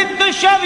Mehmet Dışa